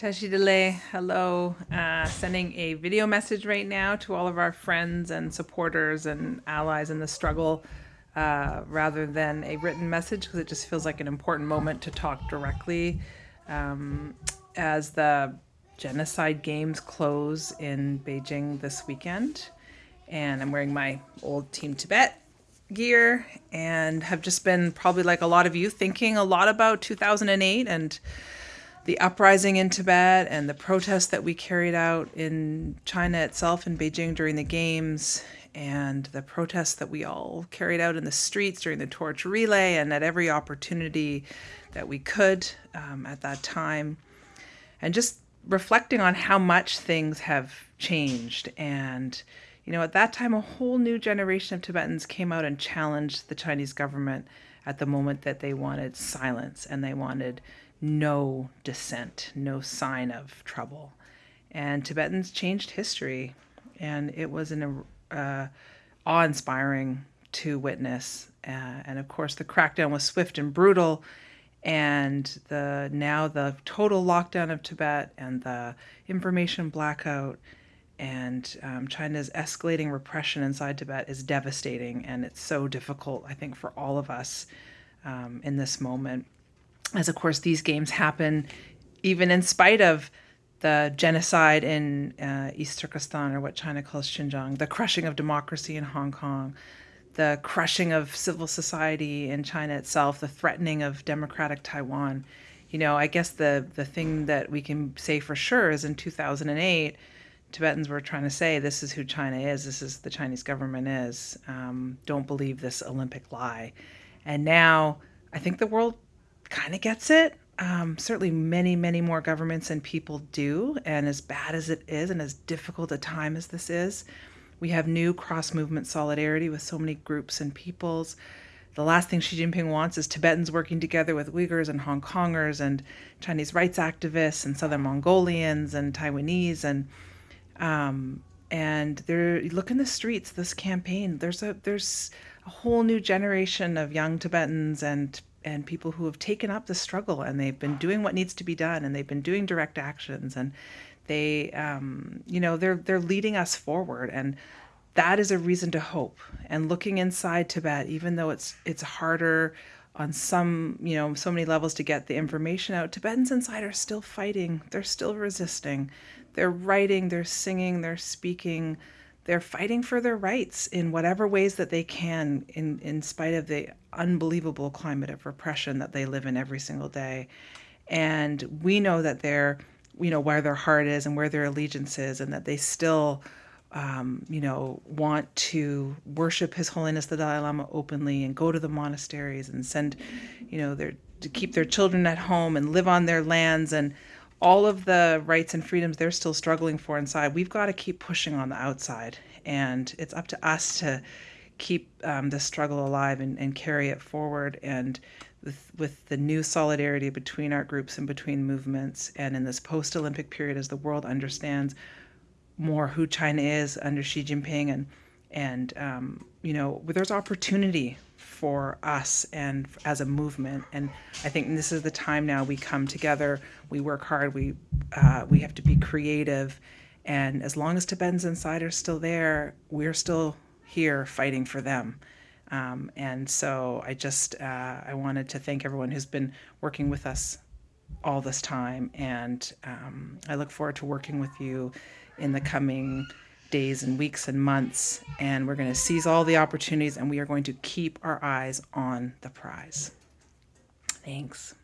Tashi delek, hello. Uh, sending a video message right now to all of our friends and supporters and allies in the struggle uh, rather than a written message because it just feels like an important moment to talk directly um, as the genocide games close in Beijing this weekend. And I'm wearing my old Team Tibet gear and have just been probably like a lot of you thinking a lot about 2008 and the uprising in Tibet and the protests that we carried out in China itself in Beijing during the games and the protests that we all carried out in the streets during the torch relay and at every opportunity that we could um, at that time. And just reflecting on how much things have changed and you know at that time a whole new generation of tibetans came out and challenged the chinese government at the moment that they wanted silence and they wanted no dissent, no sign of trouble. And Tibetans changed history, and it was an uh, awe-inspiring to witness. Uh, and of course, the crackdown was swift and brutal, and the now the total lockdown of Tibet and the information blackout and um, China's escalating repression inside Tibet is devastating, and it's so difficult, I think, for all of us um, in this moment as of course these games happen even in spite of the genocide in uh, East Turkestan, or what China calls Xinjiang, the crushing of democracy in Hong Kong, the crushing of civil society in China itself, the threatening of democratic Taiwan. You know, I guess the the thing that we can say for sure is in 2008, Tibetans were trying to say this is who China is, this is the Chinese government is. Um, don't believe this Olympic lie. And now I think the world kind of gets it. Um, certainly, many, many more governments and people do. And as bad as it is, and as difficult a time as this is, we have new cross movement solidarity with so many groups and peoples. The last thing Xi Jinping wants is Tibetans working together with Uyghurs and Hong Kongers and Chinese rights activists and Southern Mongolians and Taiwanese and um, and they're look in the streets. This campaign, there's a there's a whole new generation of young Tibetans and and people who have taken up the struggle and they've been doing what needs to be done and they've been doing direct actions and they um, you know they're they're leading us forward and that is a reason to hope. And looking inside tibet even though it's it's harder on some you know so many levels to get the information out tibetans inside are still fighting they're still resisting. They're writing they're singing they're speaking they're fighting for their rights in whatever ways that they can in, in spite of the unbelievable climate of repression that they live in every single day. And we know that they're, you know, where their heart is and where their allegiance is, and that they still, um, you know, want to worship His Holiness the Dalai Lama openly and go to the monasteries and send, you know, their to keep their children at home and live on their lands and all of the rights and freedoms they're still struggling for inside, we've got to keep pushing on the outside. And it's up to us to keep um, the struggle alive and, and carry it forward. And with, with the new solidarity between our groups and between movements, and in this post Olympic period, as the world understands more who China is under Xi Jinping, and, and um, you know, there's opportunity for us and as a movement. And I think this is the time now we come together, we work hard, we, uh, we have to be creative. And as long as Tibetans Inside are still there, we're still here fighting for them. Um, and so I just, uh, I wanted to thank everyone who's been working with us all this time. And um, I look forward to working with you in the coming days and weeks and months, and we're going to seize all the opportunities and we are going to keep our eyes on the prize. Thanks.